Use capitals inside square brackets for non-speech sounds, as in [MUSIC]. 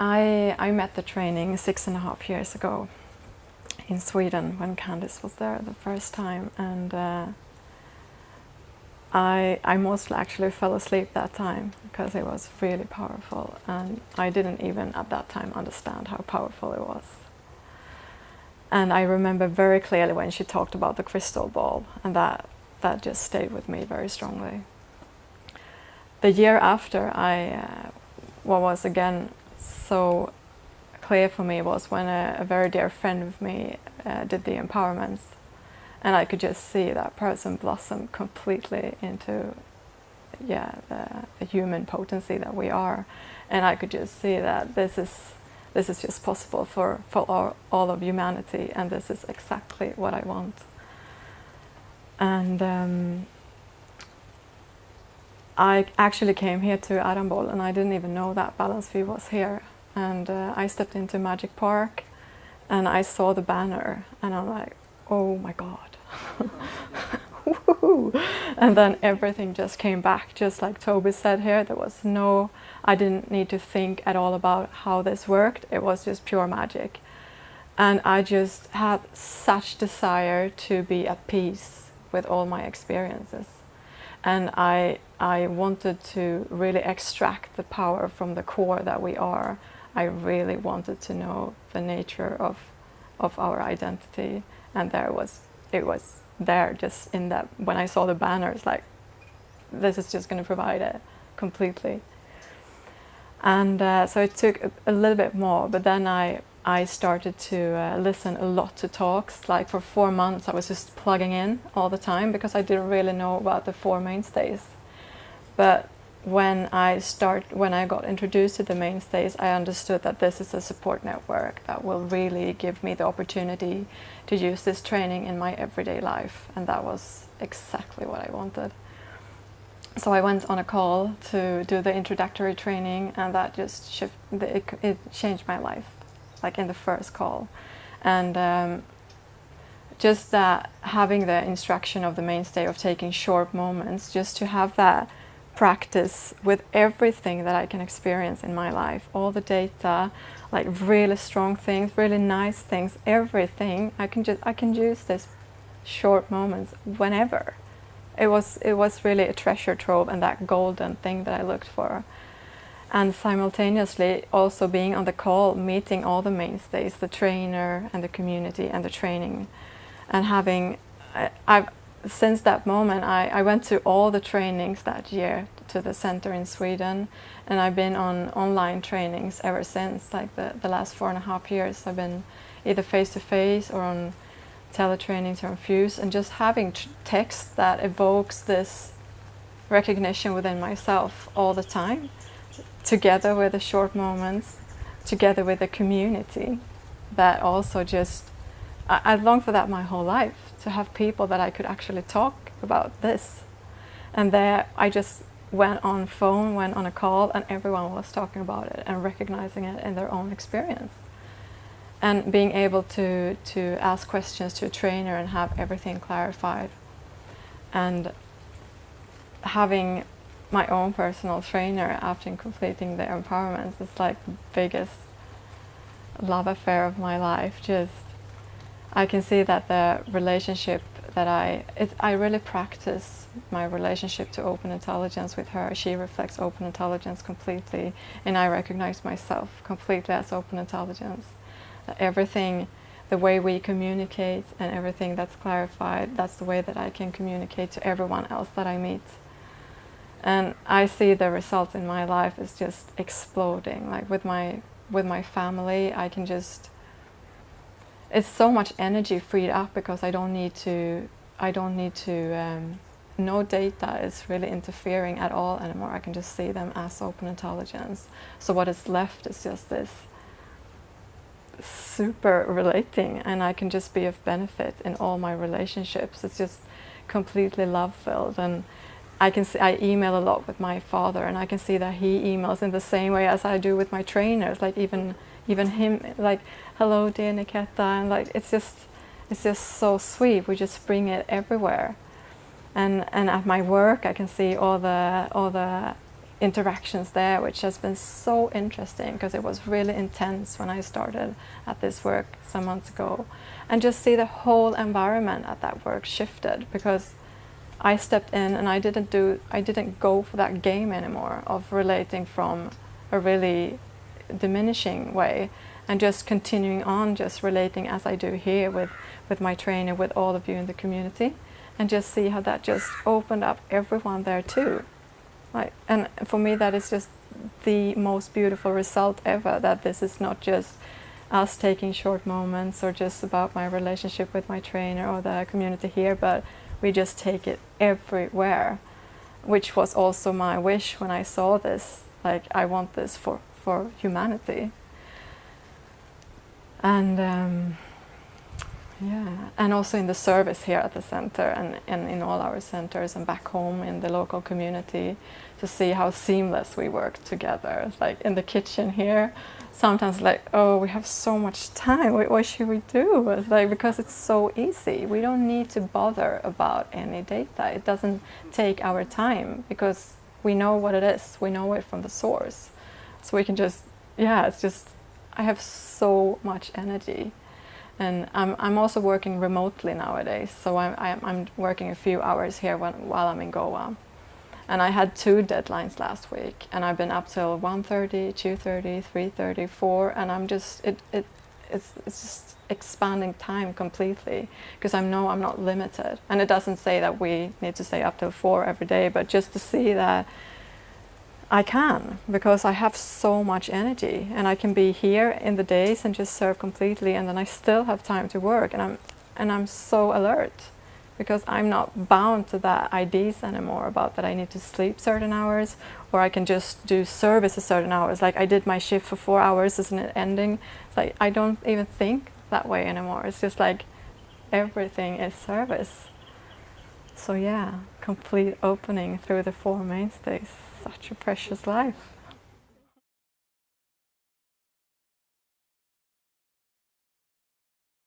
I, I met the training six and a half years ago in Sweden when Candice was there the first time and uh, I, I mostly actually fell asleep that time because it was really powerful and I didn't even at that time understand how powerful it was. And I remember very clearly when she talked about the crystal ball and that, that just stayed with me very strongly. The year after I, uh, was again so clear for me was when a, a very dear friend of me uh, did the empowerments. And I could just see that person blossom completely into yeah the, the, human potency that we are. And I could just see that this is this is just possible for for all, all of humanity and this is exactly what I want. And um, I actually came here to Arambol and I didn't even know that Balanced View was here and uh, I stepped into Magic Park and I saw the banner and I'm like oh my god [LAUGHS] and then everything just came back, just like Toby said here. There was no, I didn't need to think at all about how this worked. It was just pure magic. And I just had such desire to be at peace with all my experiences. And I, I wanted to really extract the power from the core that we are. I really wanted to know the nature of, of our identity. And there was it was there just in that when I saw the banners like this is just going to provide it completely and uh, so it took a, a, little bit more but then I I started to uh, listen a lot to talks. Like for four months I was just plugging in all the time because I didn't really know about the four mainstays. But when I start when I got introduced to the mainstays I understood that this is a support network that will really give me the opportunity to use this training in my everyday life. And that was exactly what I wanted. So I went on a call to do the introductory training and that just shift, it, it changed my life like in the first call and um, just that having the instruction of the mainstay of taking short moments just to have that practice with everything that I can experience in my life, all the data, like really strong things, really nice things, everything. I can just I can use this short moments whenever. It was it was really a treasure trove and that golden thing that I looked for. And simultaneously also being on the call, meeting all the mainstays, the trainer and the community and the training. And having I, I've since that moment, I, I went to all the trainings that year to the center in Sweden, and I've been on online trainings ever since. Like the, the last four and a half years, I've been either face-to-face -face or on teletrainings or on Fuse, and just having text that evokes this recognition within myself all the time, together with the short moments, together with the community, that also just, I, I long for that my whole life to have people that I could actually talk about this. And there I just went on phone, went on a call, and everyone was talking about it and recognizing it in their own experience. And being able to, to ask questions to a trainer and have everything clarified. And having my own personal trainer after completing the empowerments is like the biggest love affair of my life. Just I can see that the relationship that I, it, I really practice my relationship to open intelligence with her. She reflects open intelligence completely and I recognize myself completely as open intelligence. Everything, the way we communicate and everything that's clarified, that's the way that I can communicate to everyone else that I meet. And I see the results in my life is just exploding. Like with my, with my family, I can just it's so much energy freed up because I don't need to I don't need to um, no data is really interfering at all anymore. I can just see them as open intelligence. So what is left is just this super relating and I can just be of benefit in all my relationships. It's just completely love filled and I can see, I email a lot with my father and I can see that he emails in the same way as I do with my trainers, like even even him like hello dear Niketa and like it's just it's just so sweet we just bring it everywhere and and at my work I can see all the all the interactions there, which has been so interesting because it was really intense when I started at this work some months ago. And just see the whole environment at that work shifted because I stepped in and I didn't do, I didn't go for that game anymore of relating from a really diminishing way and just continuing on just relating as I do here with, with my trainer, with all of you in the community and just see how that just opened up everyone there too. Like, and for me, that is just the most beautiful result ever. That this is not just us taking short moments or just about my relationship with my trainer or the community here, but we just take it everywhere, which was also my wish when I saw this. Like, I want this for, for humanity. And um, yeah, and also in the service here at the center and, and in all our centers and back home in the local community to see how seamless we work together. Like in the kitchen here, sometimes like, oh, we have so much time, what, what should we do? It's like, because it's so easy. We don't need to bother about any data. It doesn't take our time because we know what it is. We know it from the source. So we can just, yeah, it's just, I have so much energy and I'm, I'm also working remotely nowadays, so I'm, I'm working a few hours here when, while I'm in Goa. And I had two deadlines last week, and I've been up till 1.30, 2.30, 3.30, 4, and I'm just, it, it, it's, it's just expanding time completely, because I know I'm not limited. And it doesn't say that we need to stay up till 4 every day, but just to see that I can because I have so much energy and I can be here in the days and just serve completely and then I still have time to work and I'm and I'm so alert because I'm not bound to that IDs anymore about that I need to sleep certain hours or I can just do service a certain hours. Like I did my shift for four hours isn't it ending? It's like I don't even think that way anymore. It's just like everything is service so yeah complete opening through the four mainstays such a precious life.